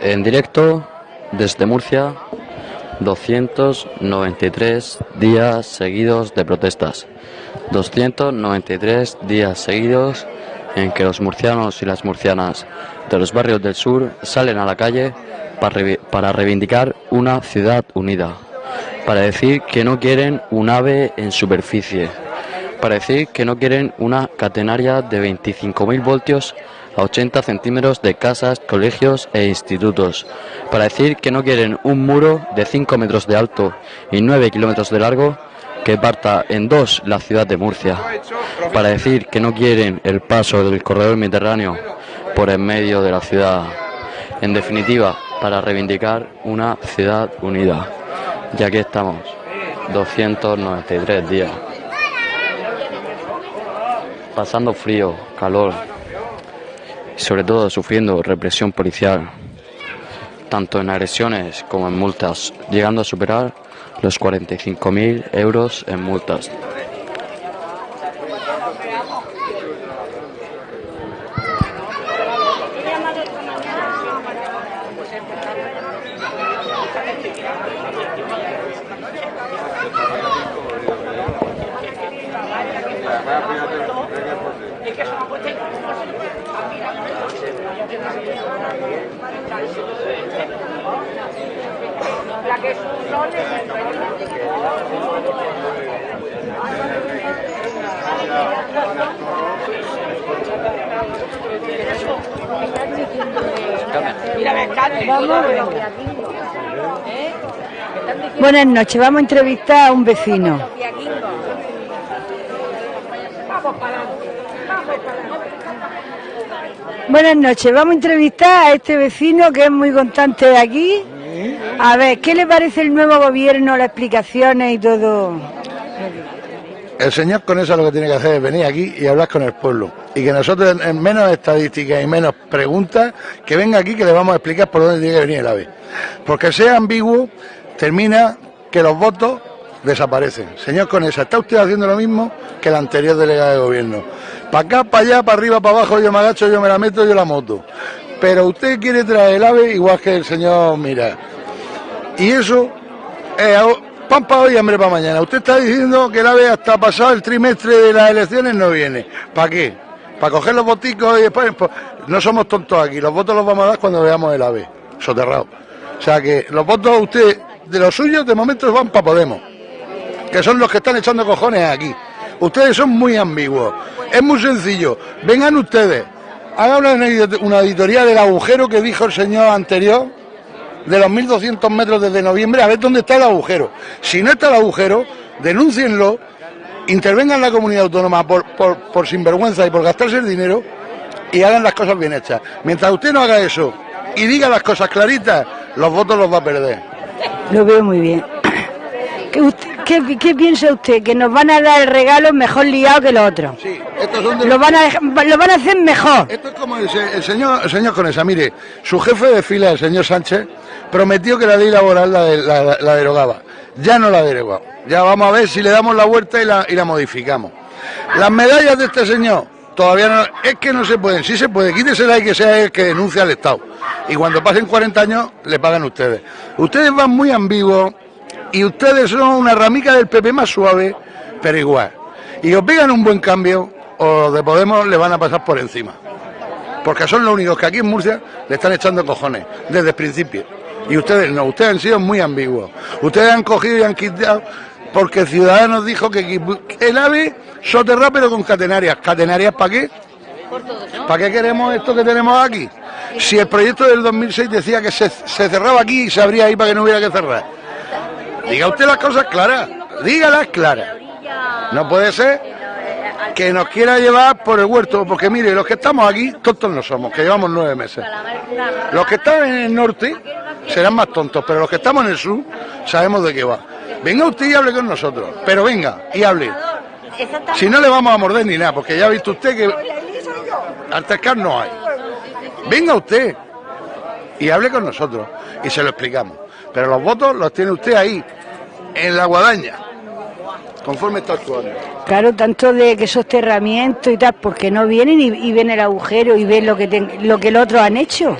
En directo desde Murcia, 293 días seguidos de protestas. 293 días seguidos en que los murcianos y las murcianas de los barrios del sur salen a la calle para reivindicar una ciudad unida, para decir que no quieren un ave en superficie, para decir que no quieren una catenaria de 25.000 voltios a 80 centímetros de casas, colegios e institutos, para decir que no quieren un muro de 5 metros de alto y 9 kilómetros de largo que parta en dos la ciudad de Murcia, para decir que no quieren el paso del corredor mediterráneo por en medio de la ciudad. En definitiva, para reivindicar una ciudad unida. Ya que estamos, 293 días. Pasando frío, calor y sobre todo sufriendo represión policial, tanto en agresiones como en multas, llegando a superar los 45.000 euros en multas. Buenas noches, vamos a entrevistar a un vecino. Buenas noches, vamos a entrevistar a este vecino que es muy constante de aquí. A ver, ¿qué le parece el nuevo gobierno, las explicaciones y todo? El señor con eso lo que tiene que hacer es venir aquí y hablar con el pueblo. Y que nosotros, en menos estadísticas y menos preguntas, que venga aquí que le vamos a explicar por dónde tiene que venir el AVE. Porque sea ambiguo, termina que los votos desaparecen. Señor Conesa, está usted haciendo lo mismo que el anterior delegado de gobierno. Para acá, para allá, para arriba, para abajo, yo me agacho, yo me la meto, yo la moto. Pero usted quiere traer el AVE igual que el señor Mira. Y eso es pan para hoy y hambre para mañana. Usted está diciendo que el AVE hasta pasado el trimestre de las elecciones no viene. ¿Para qué? ¿Para coger los boticos y después? Pues, no somos tontos aquí, los votos los vamos a dar cuando veamos el AVE, soterrado. O sea que los votos usted, de los suyos, de momento van para Podemos, que son los que están echando cojones aquí. Ustedes son muy ambiguos. Es muy sencillo. Vengan ustedes, hagan una, una del agujero que dijo el señor anterior, de los 1.200 metros desde noviembre, a ver dónde está el agujero. Si no está el agujero, denúncienlo, intervengan la comunidad autónoma por, por, sinvergüenza y por gastarse el dinero y hagan las cosas bien hechas. Mientras usted no haga eso y diga las cosas claritas, los votos los va a perder. Lo veo muy bien. ¿Qué, piensa usted? ¿Que nos van a dar el regalo mejor liado que los otros? Sí, estos son de lo, van a, lo van a hacer mejor. Esto es como el, señor, el señor Conesa. Mire, su jefe de fila, el señor Sánchez, prometió que la ley laboral la, derogaba. Ya no la derogado. Ya vamos a ver si le damos la vuelta y la, modificamos. Las medallas de este señor todavía no. Es que no se pueden. Sí se puede. Quítesela y que sea el que denuncie al Estado. Y cuando pasen 40 años, le pagan ustedes. Ustedes van muy ambiguos y ustedes son una ramica del PP más suave, pero igual. Y os pegan un buen cambio, o de Podemos le van a pasar por encima. Porque son los únicos que aquí en Murcia le están echando cojones, desde el principio. Y ustedes no, ustedes han sido muy ambiguos. Ustedes han cogido y han quitado, porque Ciudadanos dijo que el AVE soterra pero con catenarias. ¿Catenarias para qué? ¿Para qué queremos esto que tenemos aquí? Si el proyecto del 2006 decía que se, se cerraba aquí y se abría ahí para que no hubiera que cerrar. Diga usted las cosas claras, dígalas claras. No puede ser que nos quiera llevar por el huerto, porque mire, los que estamos aquí, tontos no somos, que llevamos nueve meses. Los que están en el norte serán más tontos, pero los que estamos en el sur sabemos de qué va. Venga usted y hable con nosotros, pero venga y hable. Si no le vamos a morder ni nada, porque ya ha visto usted que Artescar no hay. Venga usted y hable con nosotros y se lo explicamos. Pero los votos los tiene usted ahí, en la guadaña, conforme está actuando. Claro, tanto de que soterramiento y tal, porque no vienen y, ven el agujero y ven lo que lo que los otros han hecho.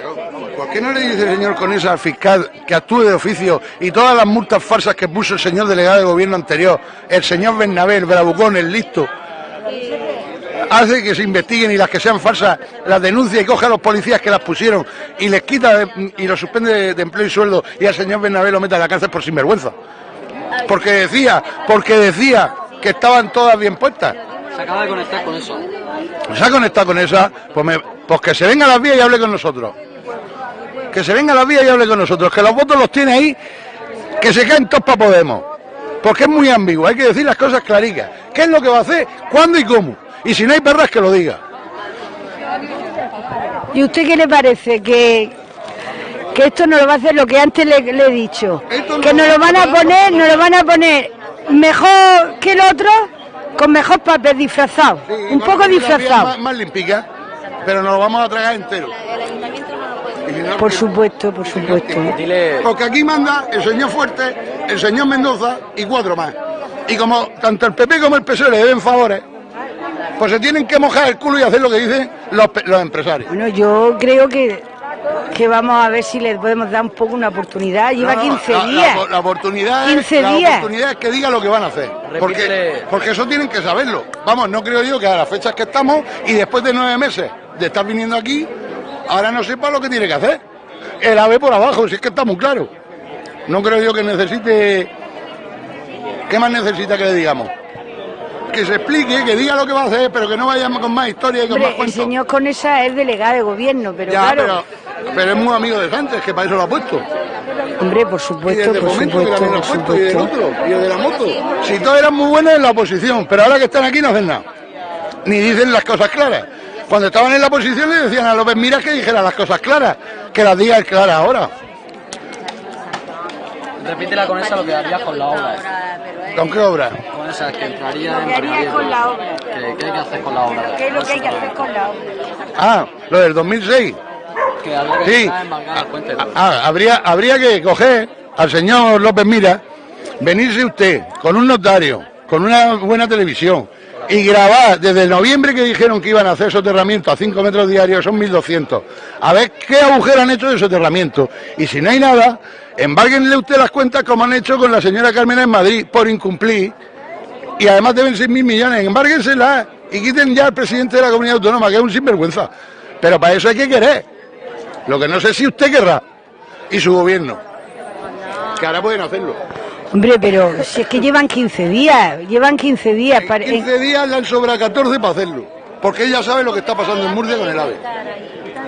¿Por qué no le dice el señor Conesa al fiscal que actúe de oficio y todas las multas falsas que puso el señor delegado de gobierno anterior, el señor Bernabé, el bravucón, el listo, hace que se investiguen y las que sean falsas las denuncia y coja a los policías que las pusieron y les quita de- y los suspende de, de empleo y sueldo y al señor Bernabé lo mete a la cárcel por sinvergüenza? Porque decía, porque decía que estaban todas bien puestas. Se acaba de conectar con eso. se ha conectado con esa, pues, me- pues que se venga a las vías y hable con nosotros. Que se venga a las vías y hable con nosotros. Que los votos los tiene ahí, que se caen todos para Podemos. Porque es muy ambiguo, hay que decir las cosas claricas. ¿Qué es lo que va a hacer? ¿Cuándo y cómo? Y si no hay perras, que lo diga. ¿Y usted qué le parece? Que, que esto no lo va a hacer lo que antes le, le he dicho. Esto no Que nos lo van a poner, nos lo van a poner mejor que el otro, con mejor papel disfrazado. Sí, un poco disfrazado. Más, más limpica, pero nos lo vamos a tragar entero. Por supuesto, por supuesto. Porque aquí manda el señor Fuerte, el señor Mendoza y cuatro más. Y como tanto el PP como el PSOE le deben favores, pues se tienen que mojar el culo y hacer lo que dicen los, los empresarios. Bueno, yo creo que, que vamos a ver si le podemos dar un poco una oportunidad. Lleva No, no, 15 la- la- días. La, oportunidad, 15 es, la oportunidad es que diga lo que van a hacer. Porque, Repítele. porque eso tienen que saberlo. Vamos, no creo yo que a las fechas que estamos y después de nueve meses de estar viniendo aquí, ahora no sepa lo que tiene que hacer. El ave por abajo, si es que está muy claro. No creo yo que necesite... ¿Qué más necesita que le digamos? Que se explique, que diga lo que va a hacer, pero que no vayamos con más historia y con más Hombre, el cuentos. señor Conesa es delegado de gobierno, pero Ya, claro, pero, pero es muy amigo de Sánchez, que para eso lo ha puesto. hombre, por Y supuesto, desde por momento que supuesto, también lo ha puesto, y del supuesto. otro, y el de la moto. Si todos eran muy buenos en la oposición, pero ahora que están aquí no hacen nada. Ni dicen las cosas claras. Cuando estaban en la oposición le decían a López Miras que dijera las cosas claras, que las diga claras ahora. repítela con esa lo que harías con la obra. ¿Con qué obra? Con esa que entraría Lo haría con la obra. ¿Qué, qué hay que hacer con la obra? ¿Qué es lo que hay que hacer con la obra? Ah, lo del 2006. Que habría que Sí. cuéntelo. Ah, habría, habría que coger al señor López Mira, venirse usted con un notario, con una buena televisión y grabar desde el noviembre que dijeron que iban a hacer soterramiento a 5 metros diarios, son 1.200. A ver qué agujero han hecho de soterramiento. Y si no hay nada, embárguenle usted las cuentas como han hecho con la señora Carmena en Madrid por incumplir. Y además deben 6.000 millones, embárguenselas y quiten ya al presidente de la comunidad autónoma, que es un sinvergüenza. Pero para eso hay que querer. Lo que no sé si usted querrá y su gobierno. Que ahora pueden hacerlo. Hombre, pero si es que llevan 15 días, llevan 15 días. para- En 15 días le han sobrado 14 para hacerlo. Porque ella sabe lo que está pasando en Murcia con el AVE.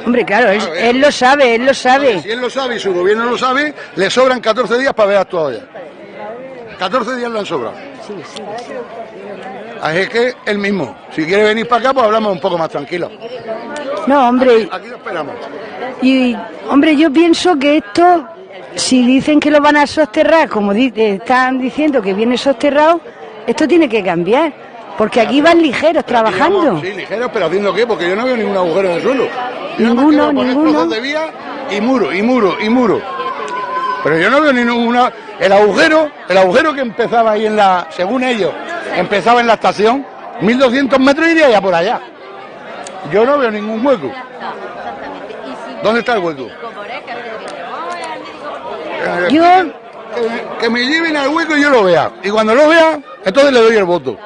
Hombre, claro, él, lo sabe, él lo sabe. Si él lo sabe y su gobierno lo sabe, le sobran 14 días para haber actuado ya. 14 días le han sobrado. Así es que él mismo, si quiere venir para acá, pues hablamos un poco más tranquilo. No, hombre, Aquí lo esperamos. y hombre, yo pienso que esto, si dicen que lo van a sosterrar, como di- eh, están diciendo que viene sosterrado, esto tiene que cambiar, porque aquí van ligeros trabajando. Digamos, Sí, ligeros, pero haciendo qué, porque yo no veo ningún agujero en el suelo. Yo Ninguno, ninguno. de vía y muro, y muro, y muro. Pero yo no veo ninguna. El agujero, el agujero que empezaba ahí en la, según ellos, empezaba en la estación, 1200 metros iría ya por allá. Yo no veo ningún hueco. ¿Dónde está el hueco? Eh, Yo, que, me- que me lleven al hueco y yo lo vea. Y cuando lo vea, entonces le doy el voto.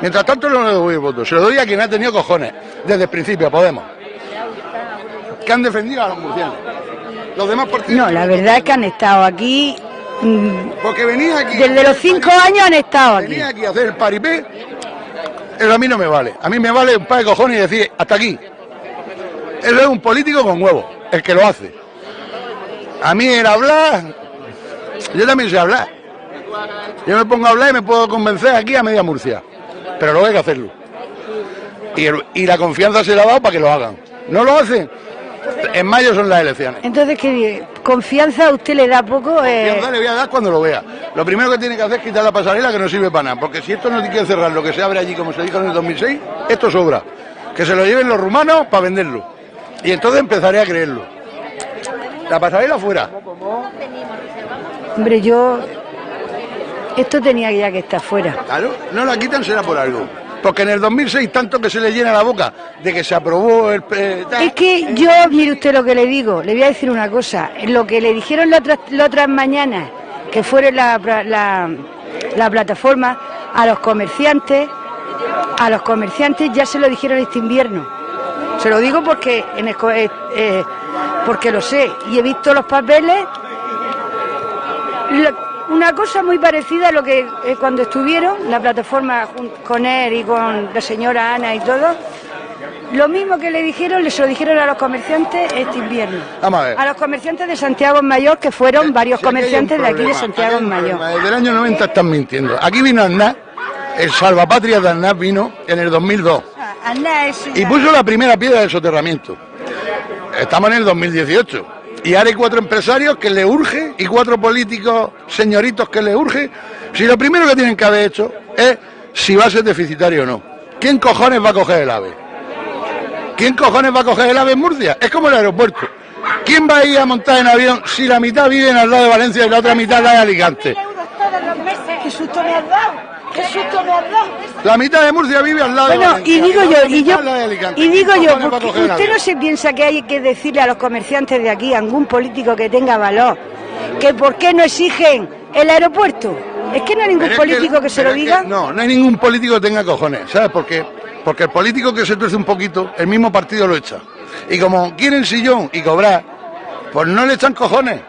Mientras tanto no le doy el voto. Se lo doy a quien ha tenido cojones. Desde el principio, Podemos. Que han defendido a los murcianos. Los demás partidos. no, la verdad es que han estado aquí, mm, Porque venía aquí. desde los cinco años han estado aquí. Venía aquí a hacer el paripé. Eso a mí no me vale. A mí me vale un par de cojones y decir, hasta aquí. Eso es un político con huevos, el que lo hace. A mí el hablar, yo también sé hablar. Yo me pongo a hablar y me puedo convencer aquí a media Murcia. Pero luego hay que hacerlo. Y, y la confianza se la ha dado para que lo hagan. ¿No lo hacen? En mayo son las elecciones. Entonces, ¿qué confianza a usted le da poco? eh, Confianza le voy a dar cuando lo vea. Lo primero que tiene que hacer es quitar la pasarela que no sirve para nada. Porque si esto no tiene que cerrar lo que se abre allí, como se dijo en el 2006, esto sobra. Que se lo lleven los rumanos para venderlo. Y entonces empezaré a creerlo. La pasarela fuera. Hombre, yo. Esto tenía ya que estar fuera. Claro, no la quitan será por algo. Porque en el 2006 tanto que se le llena la boca de que se aprobó el... eh, Es que yo, mire usted lo que le digo, le voy a decir una cosa. Lo que le dijeron las otras, las otras mañanas, que fueron la, la, la plataforma, a los comerciantes, a los comerciantes ya se lo dijeron este invierno. Se lo digo porque, en el eh, eh, porque lo sé y he visto los papeles. Lo- una cosa muy parecida a lo que eh, cuando estuvieron, la plataforma con él y con la señora Ana y todo, lo mismo que le dijeron, le se lo dijeron a los comerciantes este invierno. Vamos a ver. A los comerciantes de Santiago Mayor, que fueron varios Si comerciantes de aquí de Santiago Mayor. Desde el año 90 están mintiendo. Aquí vino Aznar, el salvapatria de Aznar vino en el 2002 y puso la primera piedra del soterramiento. Estamos en el 2018. Y ahora hay cuatro empresarios que le urge y cuatro políticos señoritos que le urge. Si lo primero que tienen que haber hecho es si va a ser deficitario o no. ¿Quién cojones va a coger el AVE? ¿Quién cojones va a coger el AVE en Murcia? Es como el aeropuerto. ¿Quién va a ir a montar en avión si la mitad viven al lado de Valencia y la otra mitad la de Alicante? ¿Qué susto me has dado? ¿Qué susto me has? La mitad de Murcia vive al lado de Valencia. y digo yo, y yo, digo ¿Quién yo, usted no se piensa que hay que decirle a los comerciantes de aquí, a algún político que tenga valor, que por qué no exigen el aeropuerto. Es que no hay ningún Pero es político que, se lo diga. no, no hay ningún político que tenga cojones. ¿Sabes por qué? Porque el político que se tuerce un poquito, el mismo partido lo echa. Y como quieren sillón y cobrar, pues no le echan cojones.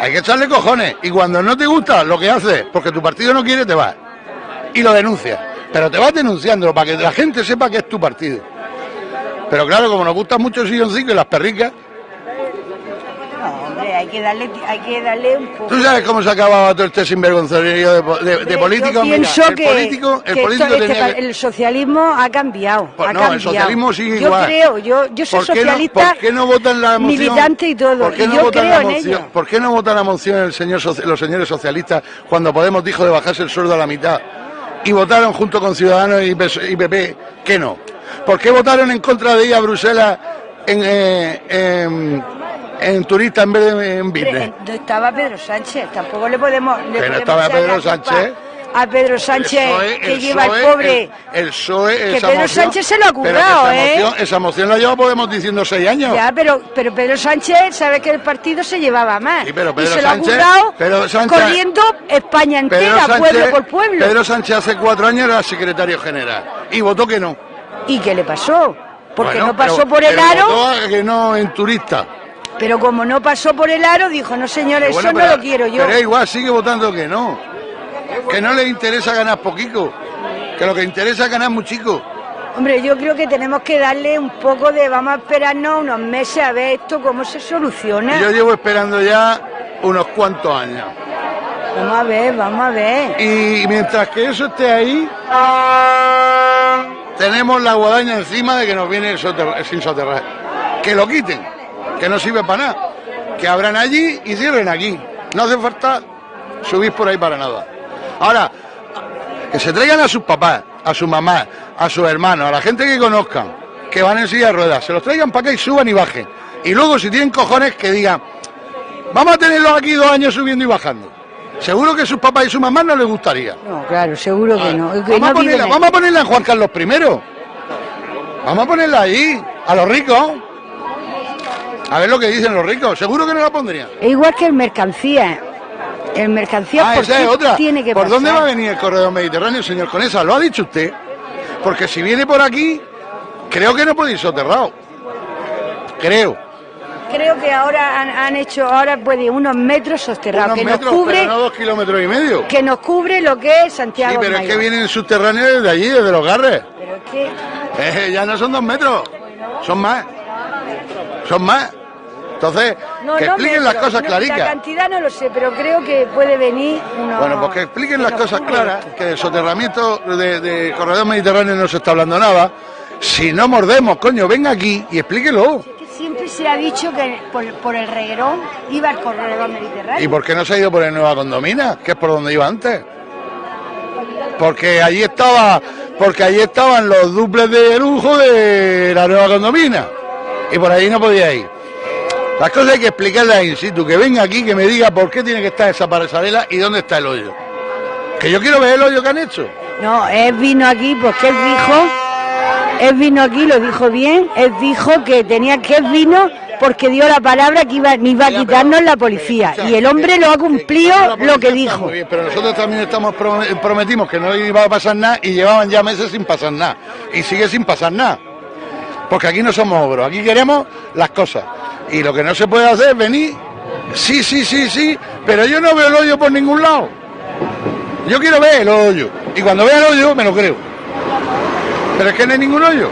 Hay que echarle cojones. Y cuando no te gusta lo que haces, porque tu partido no quiere, te vas. Y lo denuncias. Pero te vas denunciándolo para que la gente sepa que es tu partido. Pero claro, como nos gusta mucho el silloncito y las perricas, hay que darle, hay que darle un poco. ¿Tú sabes cómo se acababa todo este sinvergonzonerío de, de, de políticos? Yo Mira, pienso el que, político, el que político esto- este tenía que- el socialismo ha cambiado. Pues ha no, el cambiado. socialismo sigue yo igual. creo, yo, yo soy ¿Por qué no- socialista, ¿Por qué no votan la moción? militante y todo, ¿Por qué no yo votan la moción? ¿Por qué no votan la moción el señor los señores socialistas cuando Podemos dijo de bajarse el sueldo a la mitad? Y votaron junto con Ciudadanos y PP que no. ¿Por qué votaron en contra de ir a Bruselas en, eh, en, en turista en vez de en business? Estaba Pedro Sánchez, tampoco le podemos. Le podemos estaba Pedro Sánchez. A Pedro Sánchez, PSOE, que lleva el PSOE, pobre. El, el PSOE, Que Pedro moción- Sánchez se lo ha pero currado, esa ¿eh? Moción, esa moción la lleva Podemos diciendo seis años. Ya, pero, pero Pedro Sánchez sabe que el partido se llevaba más. Sí, pero y Pedro se lo Sánchez- ha currado Pedro Sánchez- corriendo España entera, Sánchez, pueblo por pueblo. Pedro Sánchez hace cuatro años era secretario general y votó que no. ¿Y qué le pasó? Porque Bueno, no pasó pero- por el pero aro, votó a que no en turista. Pero como no pasó por el aro, dijo, no señores, Bueno, eso pero- no lo quiero yo. Pero igual sigue votando que no. Que no le interesa ganar poquito. Que lo que interesa es ganar muchico. Hombre, yo creo que tenemos que darle un poco de, vamos a esperarnos unos meses a ver esto cómo se soluciona. Yo llevo esperando ya unos cuantos años. Vamos a ver, vamos a ver. Y mientras que eso esté ahí, tenemos la guadaña encima de que nos viene el soterra- sin soterrar. Que lo quiten, que no sirve para nada. Que abran allí y cierren aquí. No hace falta subir por ahí para nada. Ahora, que se traigan a sus papás, a su mamá, a sus hermanos, a la gente que conozcan, que van en silla de ruedas, se los traigan para acá y suban y bajen. Y luego, si tienen cojones, que digan, vamos a tenerlos aquí dos años subiendo y bajando. Seguro que sus papás y su mamá no les gustaría. No, claro, seguro que no. que Vamos, no a ponerla, vamos a ponerla en Juan Carlos I. Vamos a ponerla ahí, a los ricos. A ver lo que dicen los ricos. Seguro que no la pondrían. Es igual que el mercancía. El mercancía, Ah, ¿por esa es otra. tiene que ¿Por pasar? dónde va a venir el corredor mediterráneo, señor Conesa? ¿Lo ha dicho usted? Porque si viene por aquí, creo que no puede ir soterrado. Creo. Creo que ahora han, han hecho, ahora puede unos metros soterrados, Unos que metros, nos cubre, pero no dos kilómetros y medio. que nos cubre lo que es Santiago. Sí, pero es que Mayor. vienen subterráneos desde allí, desde los garres. Pero es que Eh, ya no son dos metros, son más. Son más. Entonces, no, que no expliquen las cosas no, claricas. La cantidad no lo sé, pero creo que puede venir unos... Bueno, pues que expliquen las cosas claras, que de soterramiento de, de corredor mediterráneo no se está hablando nada. Si no mordemos, coño, venga aquí y explíquelo. Que siempre se ha dicho que por, por el reguerón iba el corredor mediterráneo. ¿Y por qué no se ha ido por el Nueva Condomina? Que es por donde iba antes. Porque allí estaba, porque allí estaban los duples de lujo de la Nueva Condomina. Y por ahí no podía ir. Las cosas hay que explicarlas in situ, que venga aquí, que me diga por qué tiene que estar esa pasarela y dónde está el hoyo. Que yo quiero ver el hoyo que han hecho. No, él vino aquí porque él dijo, él vino aquí, lo dijo bien, él dijo que tenía que él vino porque dio la palabra que iba, me iba a quitarnos la policía. Y el hombre lo ha cumplido lo que dijo. pero nosotros también estamos prometimos que no iba a pasar nada y llevaban ya meses sin pasar nada. Y sigue sin pasar nada. Porque aquí no somos obros, aquí queremos las cosas. Y lo que no se puede hacer es venir, sí, sí, sí, sí, pero yo no veo el hoyo por ningún lado. Yo quiero ver el hoyo. Y cuando vea el hoyo, me lo creo. Pero es que no hay ningún hoyo.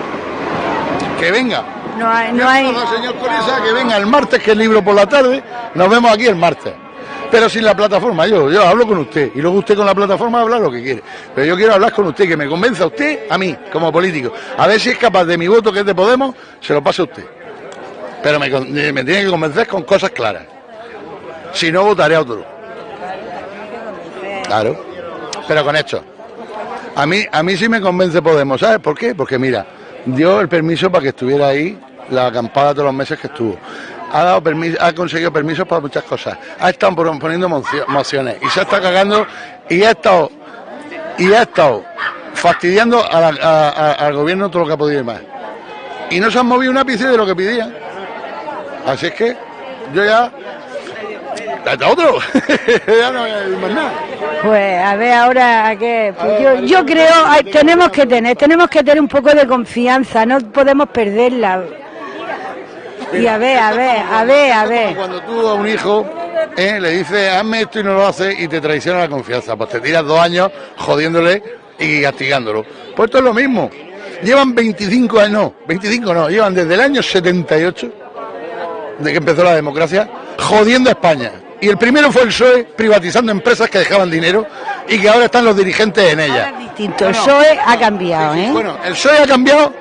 Que venga. No hay, no hay. señor Corisa, que venga el martes, que es libro por la tarde. Nos vemos aquí el martes. Pero sin la plataforma, yo, yo hablo con usted. Y luego usted con la plataforma habla lo que quiere. Pero yo quiero hablar con usted, que me convenza usted, a mí, como político. A ver si es capaz de mi voto, que es de Podemos, se lo pase a usted. Pero me, me tiene que convencer con cosas claras. Si no, votaré a otro. Claro. Pero con esto. A mí, a mí sí me convence Podemos, ¿sabes por qué? Porque mira, dio el permiso para que estuviera ahí la acampada todos los meses que estuvo. Ha, dado permiso, ha conseguido permisos para muchas cosas. Ha estado poniendo mociones y se está cagando y ha estado, y ha estado fastidiando al gobierno todo lo que ha podido y más. Y no se han movido un ápice de lo que pedían. Así es que yo ya otro. ya no más nada. Pues a ver ahora qué. Pues yo, yo creo tenemos que tener, tenemos que tener un poco de confianza, no podemos perderla. Y a ver, a ver, a ver, a ver. Cuando tú a un hijo eh, le dices, hazme esto y no lo hace y te traiciona la confianza, pues te tiras dos años jodiéndole y castigándolo. Pues esto es lo mismo. Llevan 25 años, no, 25 no, llevan desde el año 78, de que empezó la democracia, jodiendo a España. Y el primero fue el PSOE privatizando empresas que dejaban dinero y que ahora están los dirigentes en ellas. distinto, el PSOE ha cambiado, ¿eh? Bueno, el PSOE ha cambiado,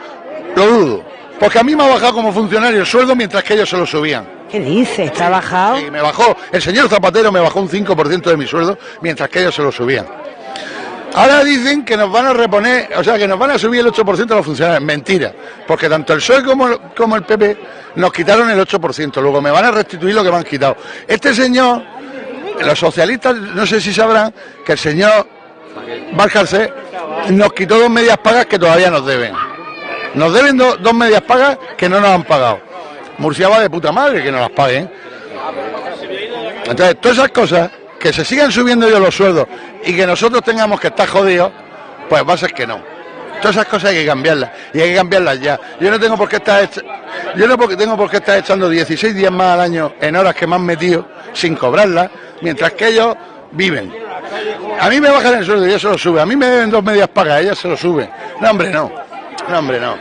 lo dudo. Porque a mí me ha bajado como funcionario el sueldo mientras que ellos se lo subían. ¿Qué dices? ¿Está bajado? Sí, me bajó. El señor Zapatero me bajó un 5% de mi sueldo mientras que ellos se lo subían. Ahora dicen que nos van a reponer, o sea, que nos van a subir el 8% a los funcionarios. Mentira, porque tanto el PSOE como, el PP nos quitaron el 8%, luego me van a restituir lo que me han quitado. Este señor, los socialistas, no sé si sabrán que el señor Valcarce nos quitó dos medias pagas que todavía nos deben. Nos deben dos medias pagas que no nos han pagado. Murcia va de puta madre que nos las paguen. Entonces, todas esas cosas que se sigan subiendo yo los sueldos y que nosotros tengamos que estar jodidos, pues va a ser que no. Todas esas cosas hay que cambiarlas y hay que cambiarlas ya. Yo no tengo por qué estar yo no tengo por qué estar echando 16 días más al año en horas que me han metido sin cobrarlas, mientras que ellos viven. A mí me bajan el sueldo y eso lo sube. A mí me deben dos medias pagas, ellas se lo suben. No, hombre, no. No, hombre, no.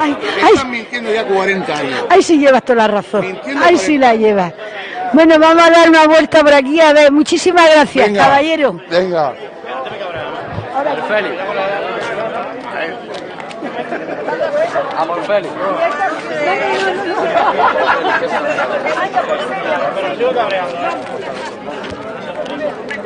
Ay, están mintiendo ya 40 años. Ahí sí llevas toda la razón. Ahí sí la llevas. Bueno, vamos a dar una vuelta por aquí. A ver, muchísimas gracias, caballero. Venga. Ahora, Félix. Amor Félix.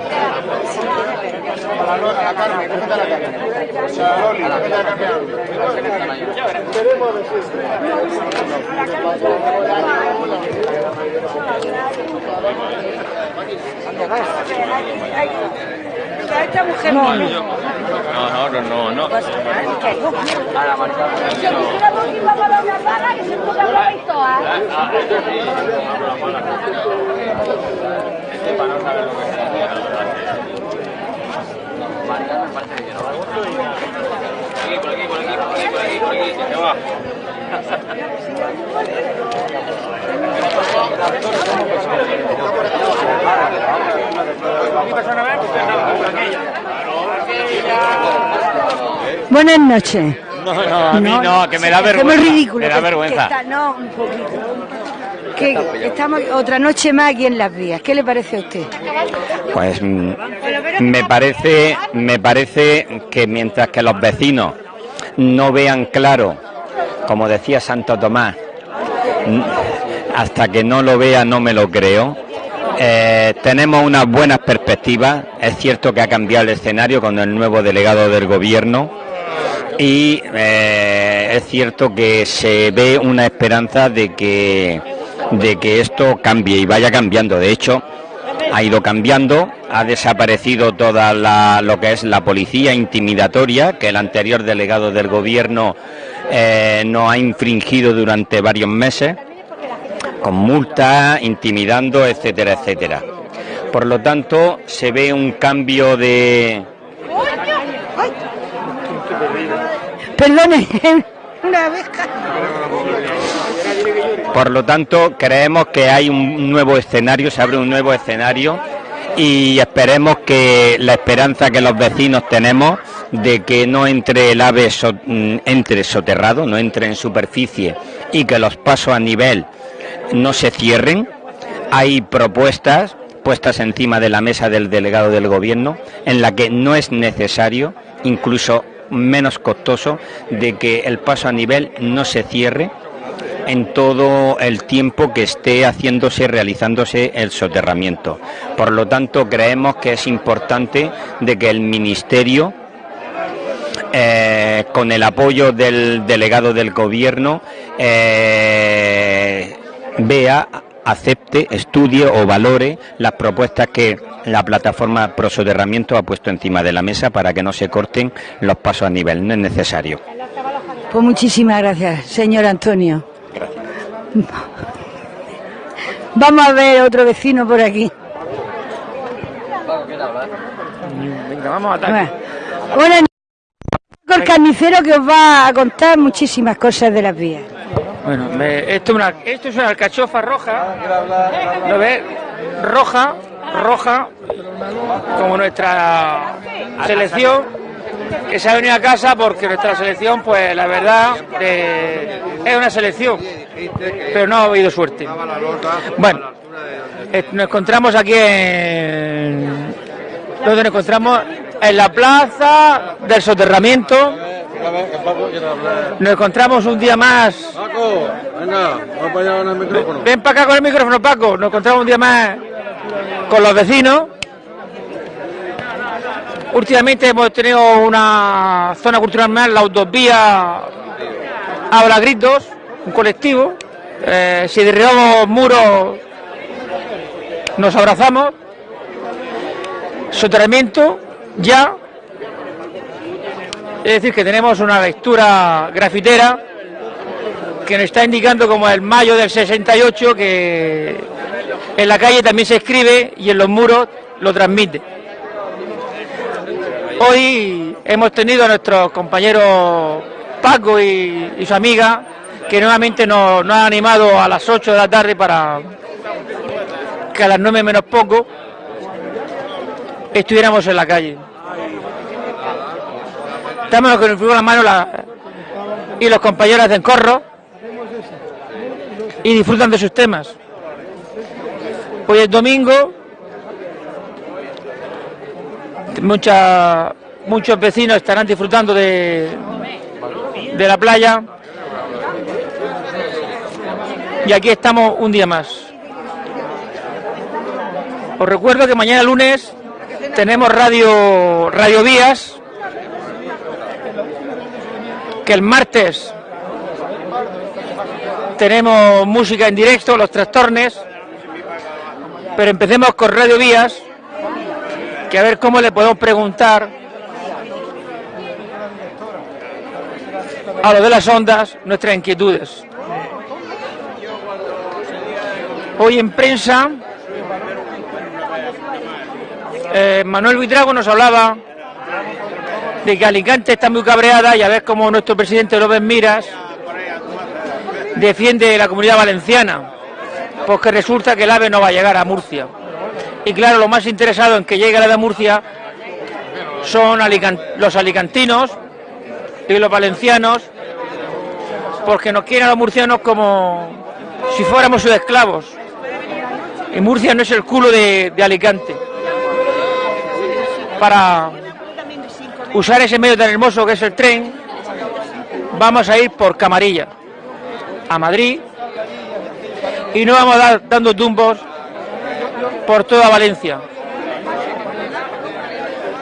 Félix. La no, no, no, no, no. A la quisiera porque vamos a la para no saber lo que es. Marca me parece que no va. Aquí, por aquí, por aquí, por aquí, por aquí, por aquí. ¿Qué va? Buenas noches. No, no, a mí no, que me da vergüenza. ridículo. Me da vergüenza. no, un poquito. Que estamos otra noche más aquí en las vías. ¿Qué le parece a usted? Pues mm, me parece, me parece que mientras que los vecinos no vean claro, como decía Santo Tomás, hasta que no lo vea no me lo creo Eh, tenemos unas buenas perspectivas. Es cierto que ha cambiado el escenario con el nuevo delegado del gobierno y eh, es cierto que se ve una esperanza de que, de que esto cambie y vaya cambiando. De hecho, ha ido cambiando, ha desaparecido toda la, lo que es la policía intimidatoria que el anterior delegado del gobierno eh, no ha infringido durante varios meses, con multas, intimidando, etcétera, etcétera. Por lo tanto, se ve un cambio de... Perdone, Por lo tanto, creemos que hay un nuevo escenario, se abre un nuevo escenario y esperemos que la esperanza que los vecinos tenemos de que no entre el ave mm, entre soterrado, no entre en superficie y que los pasos a nivel no se cierren. Hay propuestas puestas encima de la mesa del delegado del gobierno en la que no es necesario, incluso menos costoso, de que el paso a nivel no se cierre en todo el tiempo que esté haciéndose, realizándose el soterramiento. Por lo tanto, creemos que es importante que el Ministerio eh, con el apoyo del delegado del gobierno, eh, vea, acepte, estudie o valore las propuestas que la plataforma Prosoterramiento ha puesto encima de la mesa para que no se corten los pasos a nivel. No es necesario. Pues muchísimas gracias, señor Antonio. Vamos a ver otro vecino por aquí. Venga, vamos a Bueno, el carnicero que os va a contar muchísimas cosas de las vías. Bueno, esto, esto es una alcachofa roja, ¿lo ves? Roja, roja, como nuestra selección que se ha venido a casa porque nuestra selección, pues la verdad, eh, es una selección, pero no ha habido suerte. Bueno, eh, nos encontramos aquí en... donde nos encontramos en la plaza del soterramiento. Nos encontramos un día más. Paco, venga, el micrófono. Ven para acá con el micrófono, Paco. Nos encontramos un día más con los vecinos. Últimamente hemos tenido una zona cultural más, la autovía Habla Gritos, un colectivo. Eh, si derribamos muros, nos abrazamos. Soterramiento, ya. Es decir, que tenemos una lectura grafitera que nos está indicando como el mayo del 68 que en la calle también se escribe y en los muros lo transmite. Hoy hemos tenido a nuestros compañeros Paco y, su amiga que nuevamente nos, nos han animado a las 8 de la tarde para que a las 9 menos poco estuviéramos en la calle. Estamos con nos la mano y los compañeros hacen corro y disfrutan de sus temas. Hoy es domingo, muchos vecinos estarán disfrutando de, de la playa. Y aquí estamos un día más. Os recuerdo que mañana lunes tenemos Radio, Radio Vías, que el martes tenemos música en directo, los trastornes, pero empecemos con Radio Vías, que a ver cómo le podemos preguntar a lo de las ondas nuestras inquietudes. Hoy en prensa eh, Manuel Buitrago nos hablaba de que Alicante está muy cabreada y a ver cómo nuestro presidente López Miras defiende la comunidad valenciana, porque resulta que el AVE no va a llegar a Murcia. Y claro, lo más interesado en que llegue el AVE a Murcia son los alicantinos y los valencianos, porque nos quieren a los murcianos como si fuéramos sus esclavos. Y Murcia no es el culo de Alicante para usar ese medio tan hermoso que es el tren, vamos a ir por Camarilla a Madrid y no vamos a dar dando tumbos por toda Valencia.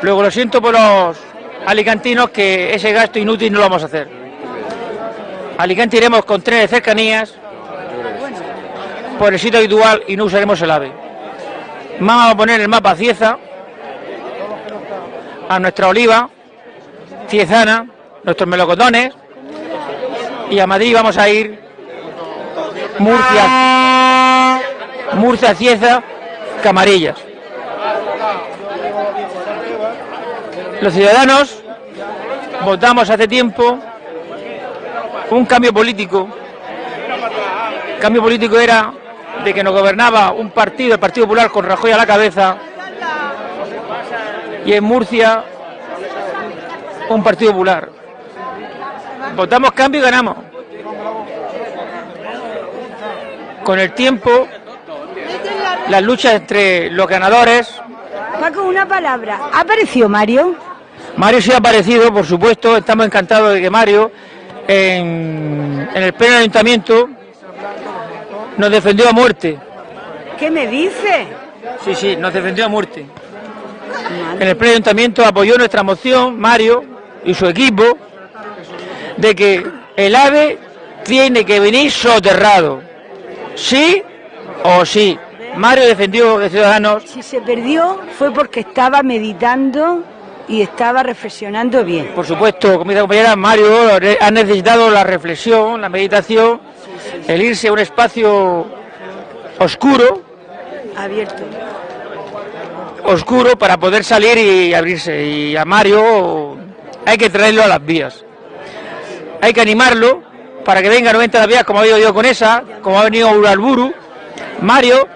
Luego lo siento por los alicantinos que ese gasto inútil no lo vamos a hacer. Alicante iremos con trenes de cercanías por el sitio habitual y no usaremos el AVE. Vamos a poner el mapa Cieza, a nuestra oliva, Ciezana, nuestros melocotones, y a Madrid vamos a ir Murcia, Murcia, Cieza, Camarillas. Los ciudadanos votamos hace tiempo un cambio político. El cambio político era de que nos gobernaba un partido, el Partido Popular, con Rajoy a la cabeza, y en Murcia un Partido Popular. Votamos cambio y ganamos. Con el tiempo, las luchas entre los ganadores. Paco, una palabra. ¿Ha aparecido Mario? Mario sí ha aparecido, por supuesto. Estamos encantados de que Mario, en, en el pleno ayuntamiento, nos defendió a muerte. ¿Qué me dice? Sí, sí, nos defendió a muerte. En el pleno ayuntamiento apoyó nuestra moción, Mario y su equipo, de que el AVE tiene que venir soterrado. ¿Sí o sí? Mario defendió de Ciudadanos. Si se perdió fue porque estaba meditando y estaba reflexionando bien. Por supuesto, como dice la compañera, Mario ha necesitado la reflexión, la meditación, el irse a un espacio oscuro, Abierto. oscuro para poder salir y abrirse. Y a Mario hay que traerlo a las vías. Hay que animarlo para que venga 90 a las vías, como ha ido yo con esa, como ha venido Uralburu. Mario,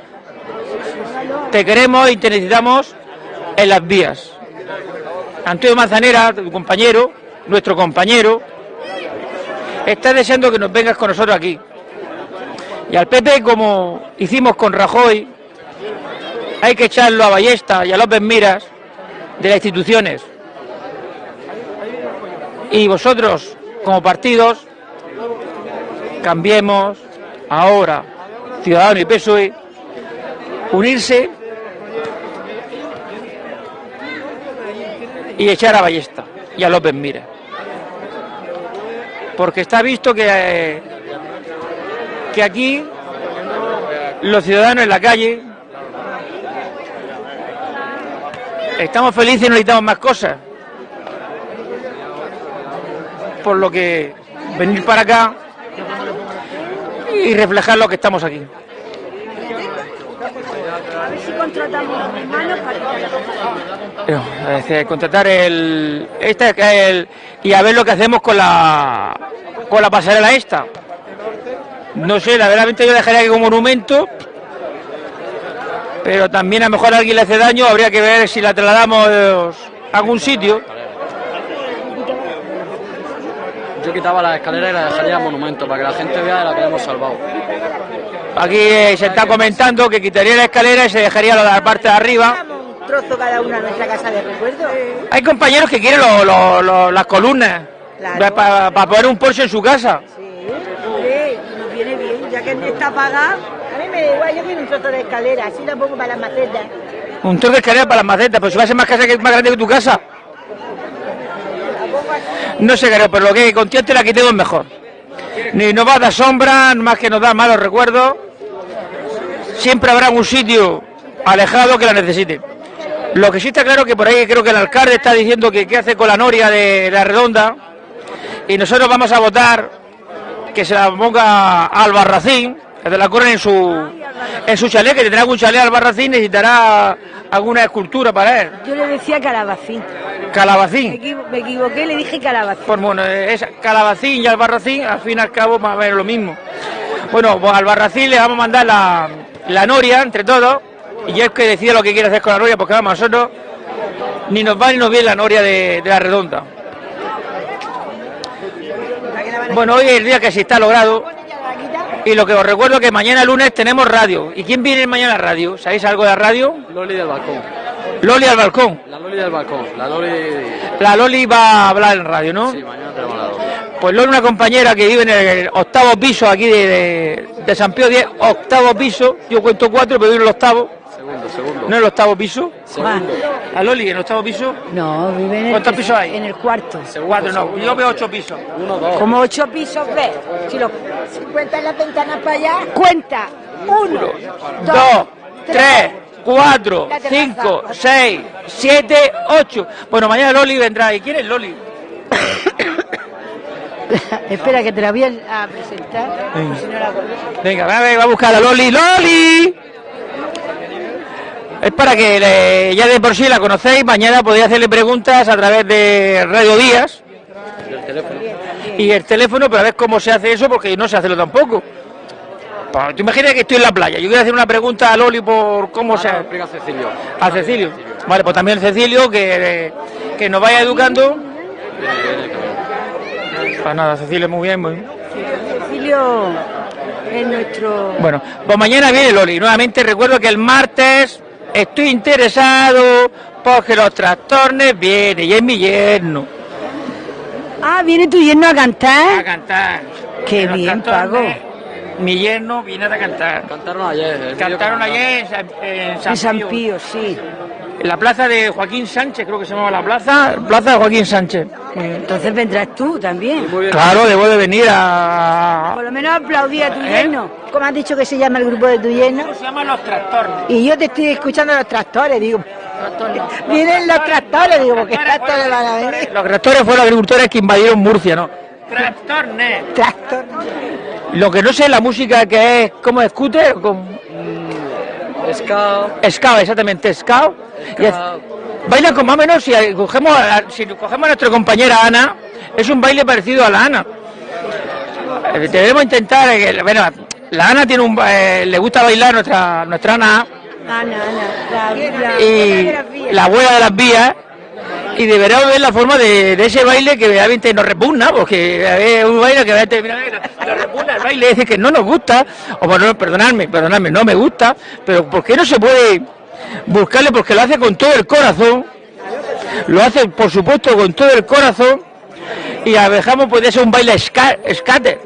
te queremos y te necesitamos en las vías. Antonio Manzanera, tu compañero, nuestro compañero, está deseando que nos vengas con nosotros aquí. Y al PP, como hicimos con Rajoy, hay que echarlo a Ballesta y a López Miras de las instituciones. Y vosotros, como partidos, cambiemos ahora, Ciudadanos y PSOE, unirse y echar a Ballesta y a López Mira. Porque está visto que, eh, que aquí los ciudadanos en la calle estamos felices y necesitamos más cosas. Por lo que venir para acá y reflejar lo que estamos aquí. A ver si contratamos a mis manos para No, es decir, contratar el, este, que es el y a ver lo que hacemos con la con la pasarela esta. No sé, la verdad yo dejaría aquí como monumento, pero también a lo mejor a alguien le hace daño, habría que ver si la trasladamos a algún sitio. Yo quitaba la escalera y la dejaría monumento para que la gente vea la que hemos salvado. Aquí eh, se está comentando que quitaría la escalera y se dejaría la, la parte de arriba. Trozo cada nuestra casa de recuerdo. Hay compañeros que quieren lo- lo- lo- las columnas Claro. para poner un Porsche en su casa. Sí, nos viene bien, ya que está pagada. A mí me da igual, yo quiero un trozo de escalera, así la pongo para las macetas. Un trozo de escalera para las macetas, pero si va a ser más casa que más grande que tu casa. No sé, creo, pero lo que con tiente la quitemos mejor. Ni nos va a dar sombra, más que nos da malos recuerdos. Siempre habrá un sitio alejado que la necesite. Lo que sí está claro que por ahí creo que el alcalde está diciendo que qué hace con la noria de la redonda. Y nosotros vamos a votar que se la ponga a Albarracín, que te la corren en su, en su chalet, que tendrá algún chalet Albarracín, necesitará alguna escultura para él. Yo le decía calabacín. Me, Calabacín. equivo- me equivoqué, le dije calabacín. Pues bueno, es Calabacín y Albarracín, al fin y al cabo más o menos lo mismo. Bueno, pues a Albarracín le vamos a mandar la, la noria entre todos, y es que decida lo que quiere hacer con la noria, porque vamos, nosotros ni nos va ni nos viene la noria de, de la redonda. Bueno, hoy es el día que se está logrado, y lo que os recuerdo es que mañana lunes tenemos radio. ¿Y quién viene mañana a radio? ¿Sabéis algo de la radio? Loli del balcón. Loli al balcón. La Loli del balcón. La Loli. La Loli va a hablar en radio, ¿no? Sí, mañana tenemos la Loli. Pues Loli, una compañera que vive en el octavo piso aquí de, de- de San Pío X, octavo piso, yo cuento cuatro, pero vivo en el octavo. Segundo, segundo. ¿No en el octavo piso? Juan. ¿A Loli en el octavo piso? No, vive en el, ¿Cuántos pisos hay? En el cuarto. Cuatro, no. Yo veo ocho pisos. Uno, dos. Como ocho pisos ves. Si lo si cuentas las ventanas para allá, cuenta. Uno, Dos, tres, cuatro, La terraza. cinco, seis, siete, ocho. Bueno, mañana Loli vendrá. ¿Y quién es Loli? Espera que te la voy a presentar. si no la. Venga, va a, ver, va a buscar a Loli. ¡Loli! Es para que le- ya de por sí la conocéis. Mañana podéis hacerle preguntas a través de Radio Días. Y el teléfono, pero a ver cómo se hace eso, porque no sé hacerlo tampoco. Pues, Tú imaginas que estoy en la playa. Yo quiero hacer una pregunta a Loli por cómo se Ahora lo explica Cecilio. A Cecilio. Vale, pues también Cecilio, que, que nos vaya educando. Pues nada, Cecilio, muy bien, muy bien. Cecilio es nuestro. Bueno, pues mañana viene Loli. Nuevamente recuerdo que el martes estoy interesado porque los trastornes vienen y es mi yerno Ah, viene tu yerno a a cantar. cantar. Qué los bien, trastornes, Mi yerno viene a cantar. Cantaron ayer. Cantaron ayer en San, en San En San Pío, Pío, sí. en la plaza de Joaquín Sánchez, creo que se llamaba la plaza, plaza de Joaquín Sánchez. Entonces vendrás tú también. Claro, debo de venir a... Por lo menos aplaudí a tu ¿Eh? yerno. ¿Cómo has dicho que se llama el grupo de tu yerno? ¿Cómo se llaman los trastornos? Y yo te estoy escuchando los tractores, digo. Vienen los tractores, digo, porque tractores van a venir. Los tractores fueron los agricultores que invadieron Murcia, ¿no? Trastornes. Tractor. Lo que no sé es la música que es como scooter, como Ska. Scout, exactamente, Scout. Baila con más o menos, si cogemos, a, si cogemos a nuestra compañera Ana, es un baile parecido a la Ana. Eh, Debemos intentar, eh, bueno, la Ana tiene un, eh, le gusta bailar nuestra, nuestra Ana Ana, Ana. La, la, y la abuela de las vías y deberá ver la forma de, de ese baile que realmente nos repugna, porque es un baile que realmente mira, mira, nos repugna el baile, es decir, que no nos gusta, o bueno, perdonadme, perdonadme, no me gusta, pero ¿por qué no se puede buscarle? Porque lo hace con todo el corazón, lo hace por supuesto con todo el corazón, y a dejamos puede ser un baile skater.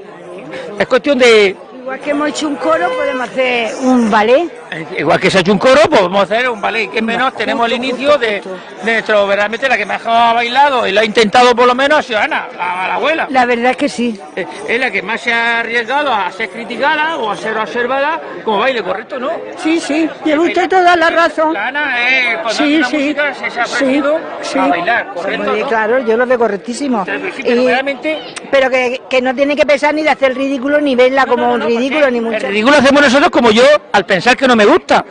Es cuestión de, Igual que hemos hecho un coro, podemos hacer un ballet. Igual que se ha hecho un coro, pues vamos a hacer un ballet. Que menos tenemos el inicio de, de nuestro, verdaderamente la que mejor ha bailado y lo ha intentado por lo menos ha sido Ana, la, la abuela. La verdad es que sí. Eh, Es la que más se ha arriesgado a ser criticada o a ser observada como baile, ¿correcto, no? Sí, sí. Tiene usted toda la razón. La Ana es cuando hace Sí, sí. música se, se ha Sí, sí. a bailar, ¿correcto? Sí, no? Claro, yo lo veo correctísimo. Pero sí, pero Y- realmente pero que, que no tiene que pensar ni de hacer el ridículo, ni verla como No, no, un ridículo, ni El mucho. ridículo hacemos nosotros como yo al pensar que no me gusta.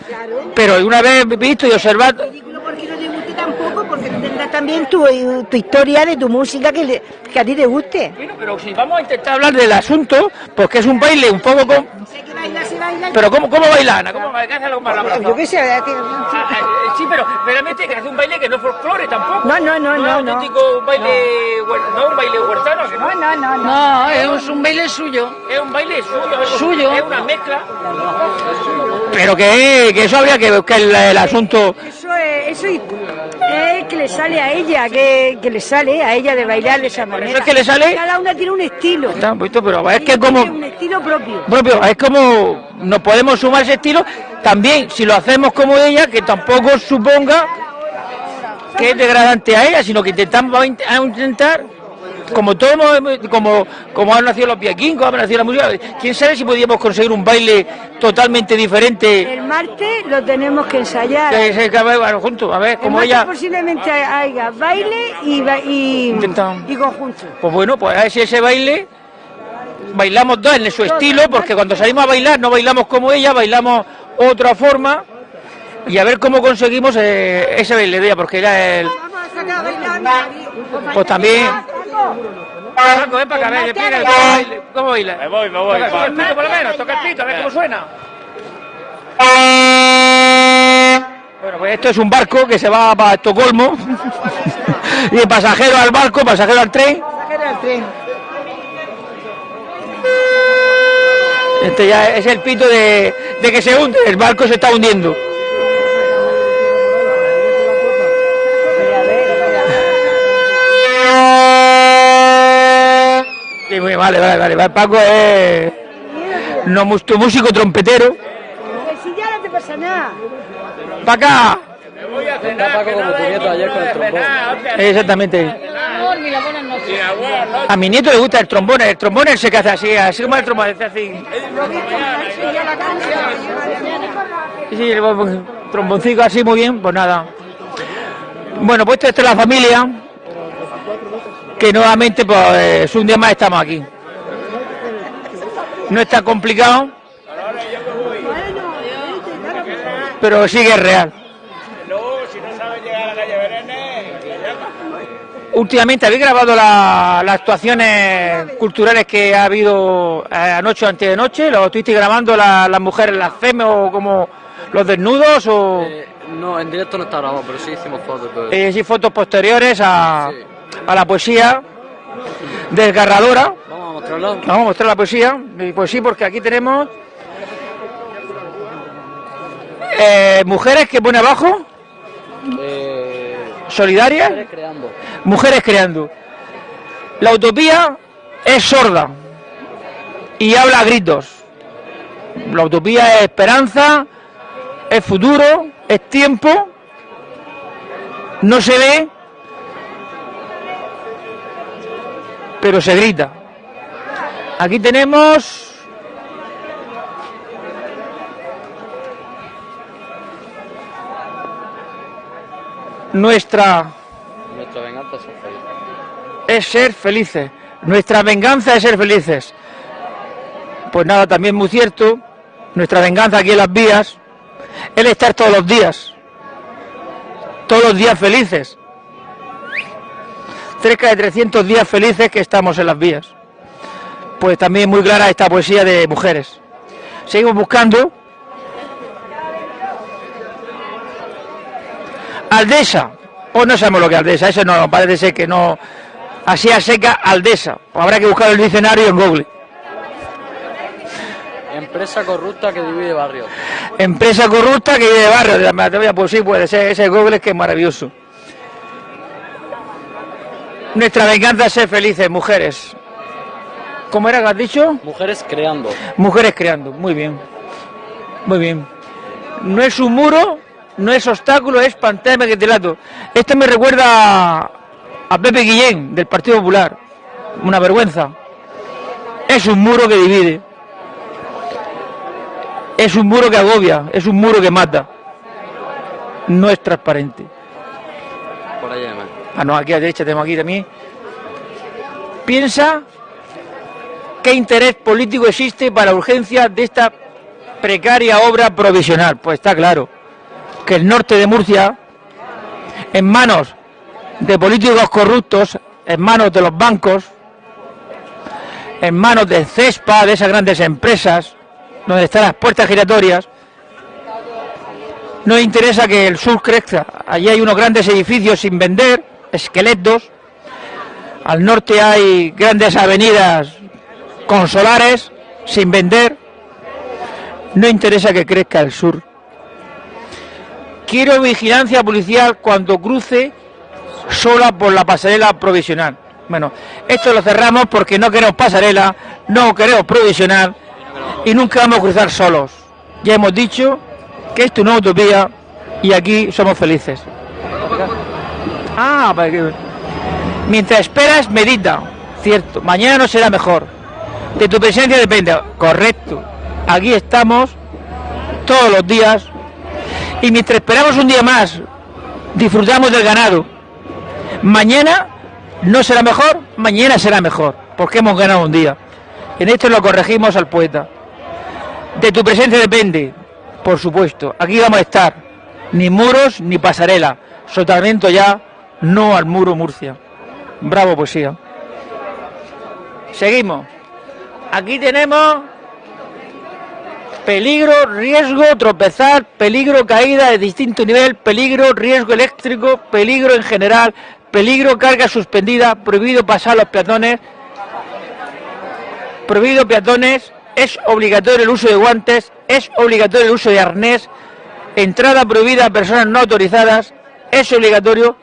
Pero una vez visto y observado, porque no te guste tampoco, porque tú tendrás también tu, tu historia de tu música que, le- que a ti te guste. Bueno, pero si vamos a intentar hablar del asunto, pues que es un baile un poco con... Baila, baila. Pero ¿cómo, cómo baila Ana? ¿Cómo baila? ¿Qué la? Yo qué sé, Ah, ah, sí, pero realmente que hace un baile que no es folclore tampoco. No, no, no, es no, no. auténtico un baile, no un baile huertano, que no. No, no, no, es un baile suyo. Es un baile suyo, es, Suyo. es una mezcla. Pero que, que eso habría que buscar el, el asunto. Eso es, eso es que le sale a ella, que, que le sale a ella de bailar de esa manera. es que le sale- Cada una tiene un estilo. Está poquito, pero es que Ella como un estilo propio. propio, es como nos podemos sumar ese estilo. También si lo hacemos como ella, que tampoco suponga que es degradante a ella, sino que intentamos a int- a intentar, como todos como, como han nacido los viaquingos, ha nacido la música, quién sabe si podíamos conseguir un baile totalmente diferente. El martes lo tenemos que ensayar. Que se que, bueno, juntos, a ver, El como martes ella. posiblemente haya baile y, y, Intentamos. y conjunto. Pues bueno, pues a ver si ese baile bailamos dos en su estilo, porque cuando salimos a bailar no bailamos como ella, bailamos otra forma y a ver cómo conseguimos eh, ese baile de ella, porque era el. Vamos a sacar a bailar. Pues también. Paco, ven para acá, ven, cómo baila. Me voy, me voy. Toca el pito por lo menos, toca el pito, a ver cómo suena. Bueno, pues esto es un barco que se va para Estocolmo. y el pasajero al barco, pasajero al tren. Sacar al tren. Este ya es el pito de, de que se hunde, el barco se está hundiendo. Sí, muy vale, vale, vale. vale. Paco es no, tu músico trompetero. Si ya no te pasa nada. ¡Para acá! Paco como tu nieto ayer con el trombón. Exactamente. A mi nieto le gusta el trombón, el trombón el que hace así, así como el trombón, hace así. Sí, el tromboncito así muy bien, pues nada. Bueno, pues esto es la familia, que nuevamente pues un día más estamos aquí. No está complicado, pero sí que es real. Últimamente, ¿habéis grabado la- las actuaciones culturales que ha habido eh, anoche o antes de noche? ¿Lo estuvisteis grabando la- las mujeres, las femes o como los desnudos o Eh, no, en directo no está grabado, pero sí hicimos fotos. pero- eh, sí, fotos posteriores a, Sí. a la poesía desgarradora? Vamos a mostrarlo. Vamos a mostrar la poesía. Pues sí, porque aquí tenemos eh, mujeres que pone abajo, Eh, solidarias, creando. mujeres creando. La utopía es sorda y habla a gritos. La utopía es esperanza, es futuro, es tiempo, no se ve, pero se grita. Aquí tenemos nuestra Nuestra venganza es ser feliz. es ser felices. Nuestra venganza es ser felices. Pues nada, también muy cierto. Nuestra venganza aquí en las vías es estar todos los días. Todos los días felices. Cerca de 300 días felices que estamos en las vías. Pues también muy clara esta poesía de mujeres. Seguimos buscando. Aldesa. O no sabemos lo que es Aldesa, eso no, parece ser que no. Así a seca, Aldesa. Habrá que buscar el diccionario en Google. Empresa corrupta que divide barrios. Empresa corrupta que vive de barrio. de la Matavia, Pues sí, puede ser. Ese Google es que es maravilloso. Nuestra venganza es ser felices, mujeres. ¿Cómo era que has dicho? Mujeres creando. Mujeres creando. Muy bien. Muy bien. No es un muro, no es obstáculo, es pantalla de telato. Esto me recuerda a Pepe Guillén, del Partido Popular. Una vergüenza. Es un muro que divide. Es un muro que agobia, es un muro que mata. No es transparente. Por además. Ah, no, aquí a la derecha tenemos aquí también. Piensa qué interés político existe para la urgencia de esta precaria obra provisional. Pues está claro que el norte de Murcia, en manos de políticos corruptos, en manos de los bancos, en manos de CESPA, de esas grandes empresas, donde están las puertas giratorias, no interesa que el sur crezca. Allí hay unos grandes edificios sin vender, esqueletos. Al norte hay grandes avenidas con solares sin vender. No interesa que crezca el sur. Quiero vigilancia policial cuando cruce sola por la pasarela provisional. Bueno, esto lo cerramos porque no queremos pasarela, no queremos provisional y nunca vamos a cruzar solos. Ya hemos dicho que esto es una utopía y aquí somos felices. Ah, para mientras esperas, medita. Cierto, mañana no será mejor. De tu presencia depende. Correcto. Aquí estamos todos los días y mientras esperamos un día más, disfrutamos del ganado. Mañana no será mejor, mañana será mejor, porque hemos ganado un día. En esto lo corregimos al poeta. De tu presencia depende, por supuesto. Aquí vamos a estar. Ni muros ni pasarela. Soterramiento ya, no al muro Murcia. Bravo poesía. Seguimos. Aquí tenemos peligro, riesgo, tropezar, peligro, caída de distinto nivel, peligro, riesgo eléctrico, peligro en general, peligro, carga suspendida, prohibido pasar los peatones, prohibido peatones, es obligatorio el uso de guantes, es obligatorio el uso de arnés, entrada prohibida a personas no autorizadas, es obligatorio.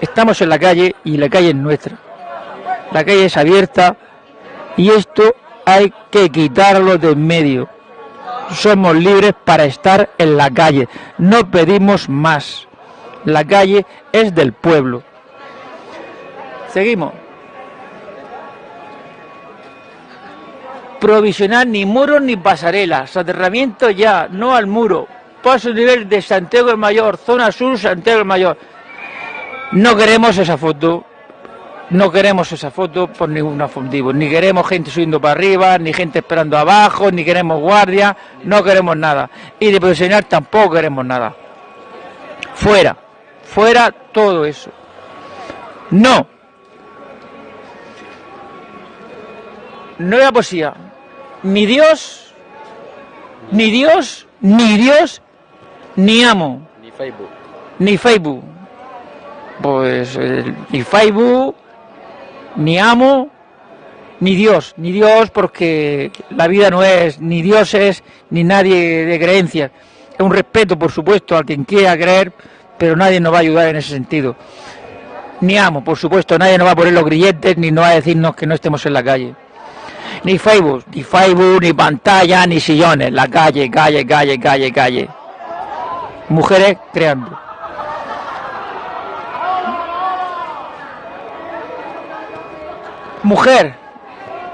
Estamos en la calle y la calle es nuestra. La calle es abierta y esto hay que quitarlo de en medio. Somos libres para estar en la calle. No pedimos más. La calle es del pueblo. Seguimos. Provisionar ni muros ni pasarelas. Soterramiento ya, no al muro. Paso nivel de Santiago del Mayor, zona sur, Santiago del Mayor. No queremos esa foto. No queremos esa foto por ningún motivo. Ni queremos gente subiendo para arriba, ni gente esperando abajo, ni queremos guardia. No queremos nada. Y de provisionar tampoco queremos nada. Fuera. Fuera todo eso. No. No era poesía. Ni Dios, ni Dios, ni Dios, ni amo, Ni Facebook. ni Facebook. Pues eh, ni Facebook, ni amo, ni Dios. Ni Dios porque la vida no es ni dioses, ni nadie de creencias. Es un respeto, por supuesto, a quien quiera creer, pero nadie nos va a ayudar en ese sentido. Ni amo, por supuesto, nadie nos va a poner los grilletes, ni nos va a decirnos que no estemos en la calle. Ni Facebook, ni Facebook, ni pantalla, ni sillones. La calle, calle, calle, calle, calle. Mujeres creando. Mujer,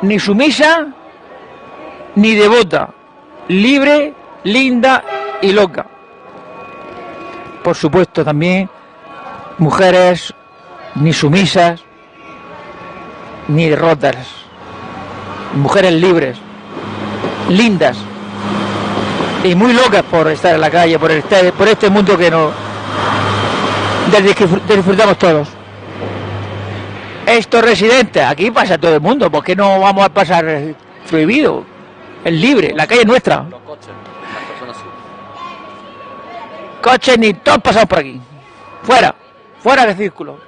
ni sumisa, ni devota. Libre, linda y loca. Por supuesto también mujeres ni sumisas, ni derrotas mujeres libres, lindas y muy locas por estar en la calle, por este, por este mundo que no del que disfrutamos todos. Estos residentes, aquí pasa todo el mundo, ¿por qué no vamos a pasar prohibido? Es libre, la calle es nuestra. Los coches. Las personas. Coches ni todos pasados por aquí. Fuera, fuera del círculo.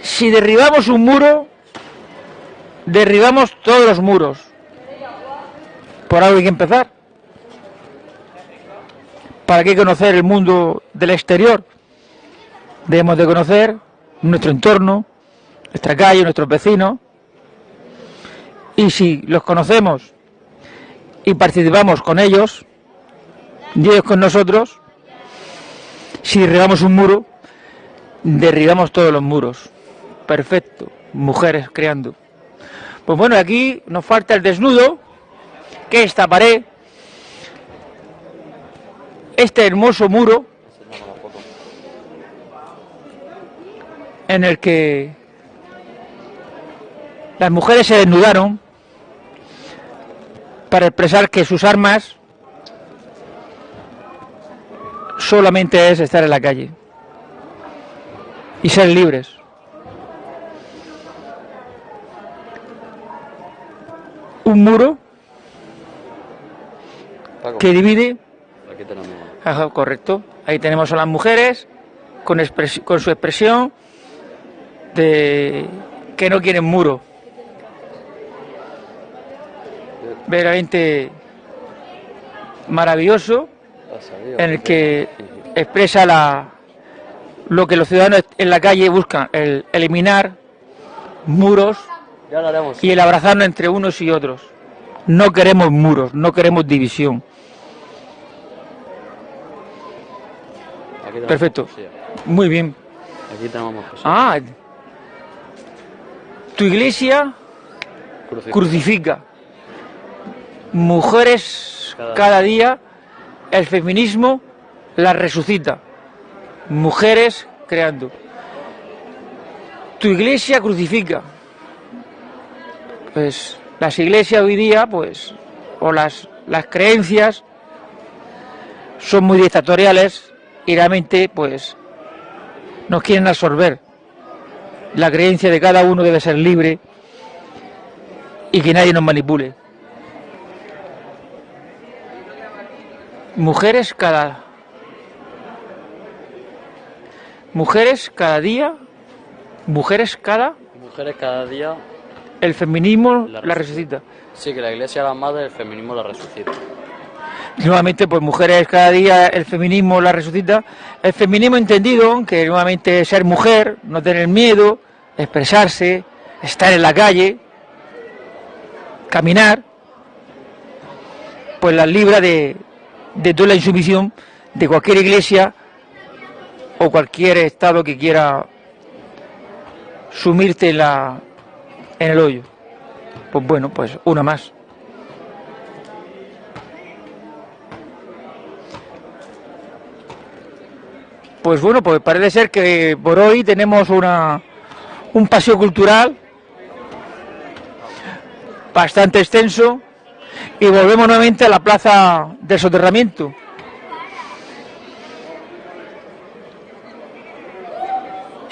Si derribamos un muro, derribamos todos los muros. Por algo hay que empezar. ¿Para qué conocer el mundo del exterior? Debemos de conocer nuestro entorno, nuestra calle, nuestros vecinos. Y si los conocemos y participamos con ellos, y ellos con nosotros, si derribamos un muro, derribamos todos los muros. Perfecto, mujeres creando. Pues bueno, aquí nos falta el desnudo, que esta pared, este hermoso muro, en el que las mujeres se desnudaron para expresar que sus armas solamente es estar en la calle y ser libres. Un muro Paco, que divide, Aquí tenemos. ajá, correcto, ahí tenemos a las mujeres con su expresión de que no quieren muro. Verdaderamente maravilloso en el que expresa la, lo que los ciudadanos en la calle buscan, el eliminar muros y el abrazarnos entre unos y otros. No queremos muros, no queremos división. Perfecto. Muy bien. Aquí tenemos. Ah, tu iglesia crucifica. Mujeres Cada- cada día, el feminismo las resucita. Mujeres creando. Tu iglesia crucifica. Pues las iglesias hoy día, pues, o las, las creencias son muy dictatoriales y realmente, pues, nos quieren absorber. La creencia de cada uno debe ser libre y que nadie nos manipule. Mujeres cada mujeres cada día, mujeres cada Mujeres cada día. el feminismo La la resucita. Sí, que la iglesia la madre, el feminismo la resucita. Nuevamente, pues mujeres cada día, el feminismo la resucita. El feminismo entendido, que nuevamente ser mujer, no tener miedo, expresarse, estar en la calle, caminar, pues las libra de, de toda la insumisión de cualquier iglesia o cualquier estado que quiera sumirte en, la, en el hoyo. Pues bueno, pues una más. Pues bueno, pues parece ser que por hoy tenemos una, un paseo cultural bastante extenso y volvemos nuevamente a la plaza del soterramiento.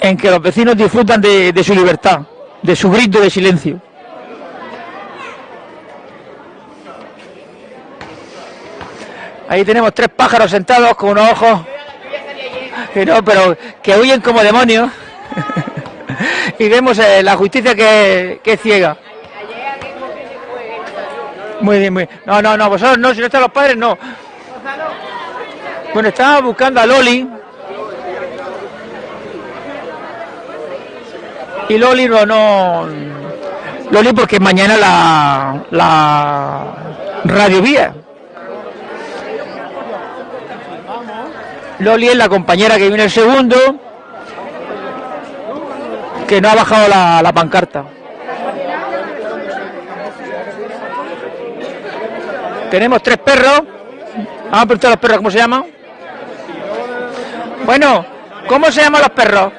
En que los vecinos disfrutan de, de su libertad, de su grito de silencio. Ahí tenemos tres pájaros sentados con unos ojos que no, pero que huyen como demonios. y vemos eh, la justicia que, que ciega. Muy bien, muy bien. No, no, no, vosotros no, si no están los padres, no. Bueno, estaba buscando a Loli. Y Loli no, no. Loli porque mañana la, la radio vía. Loli es la compañera que viene el segundo, que no ha bajado la, la pancarta. Tenemos tres perros. Vamos a preguntar a los perros cómo se llaman. Bueno, ¿cómo se llaman los perros?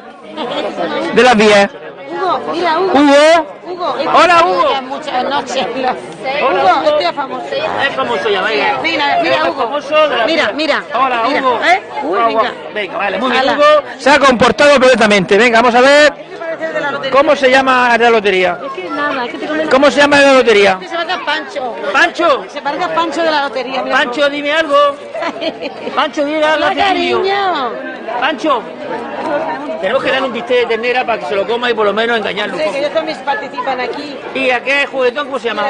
De las 10. Hugo, mira, Hugo. Hugo. Hola, Hugo. Muchas noches. Hugo, este es famoso. Es famoso ya, venga. Mira, mira, Hugo. Mira, mira. Hola, Hugo. ¿eh? Uy, venga. Venga, vale, muy bien. Hugo se ha comportado perfectamente. Venga, vamos a ver cómo se llama la lotería. Es que nada, es que te ¿Cómo se llama la lotería? Se parece a Pancho. Pancho. Se parece a Pancho de la lotería. Pancho, dime algo. Pancho, dime algo. Hola, cariño. Pancho. Tenemos que darle un bistec de ternera para que se lo coma y por lo menos engañarlo Sí, que ellos también participan aquí. ¿Y a qué juguetón cómo se llama?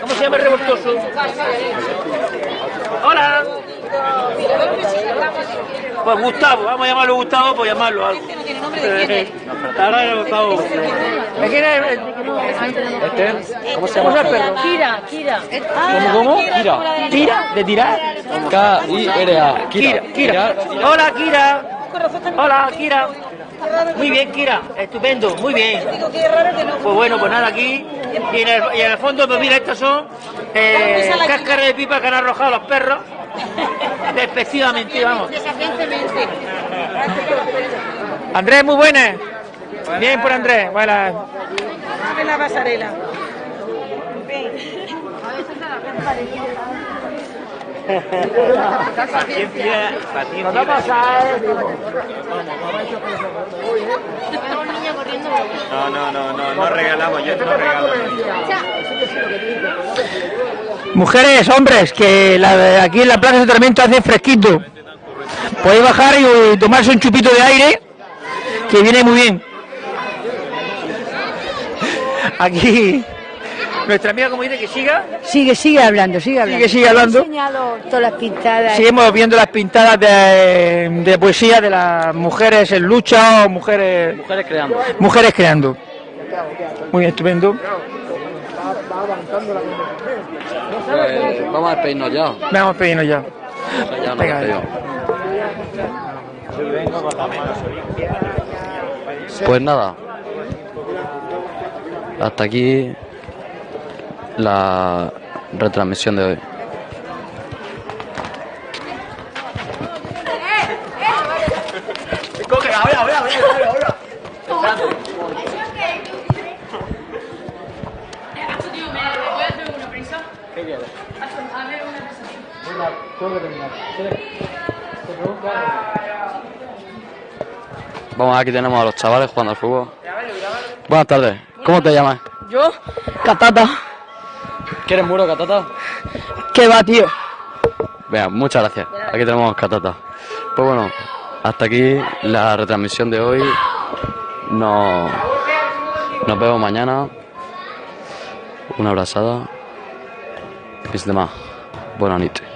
¿Cómo se llama el revoltoso? Hola. Pues Gustavo, vamos a llamarlo Gustavo, pues llamarlo algo. Este no tiene nombre de quién es. Ahora Gustavo. ¿De quién es? ¿Cómo se llama el perro? Kira, Kira. ¿Cómo, cómo? Kira. ¿Tira? ¿De tirar? K-I-R-A. Kira, Kira. Hola, Kira. Hola, Kira. Muy bien, Kira. Estupendo, muy bien. Pues bueno, pues nada, aquí. Y en el, y en el fondo, pues mira, estas son eh, cáscaras de pipa que han arrojado los perros. Despectivamente, vamos. Andrés, muy buenas. Bien por Andrés. Buenas. En la pasarela. Paciencia, paciencia. No, no, no, no, no regalamos, yo no regalo. Mujeres, hombres, que la aquí en la plaza de Sarmiento hace fresquito. Podéis bajar y tomarse un chupito de aire, que viene muy bien. Aquí, nuestra amiga, como dice, que siga, Sigue, sigue hablando, sigue hablando. sigue, sigue hablando. Todas las pintadas. Seguimos viendo las pintadas de, de poesía de las mujeres en lucha o mujeres, Mujeres creando. mujeres creando. Muy bien, estupendo. Pues vamos a despedirnos ya. Vamos a pedirnos ya. Pues nada. Hasta aquí la retransmisión de hoy. Vamos, aquí tenemos a los chavales jugando al fútbol. Buenas tardes. ¿Cómo te llamas? Yo, Catata. ¿Quieres muro, Catata? ¿Qué va, tío? Venga, muchas gracias. Aquí tenemos Catata. Pues bueno, hasta aquí la retransmisión de hoy. Nos, nos vemos mañana. Una abrazada. Y sin demás, buena noche.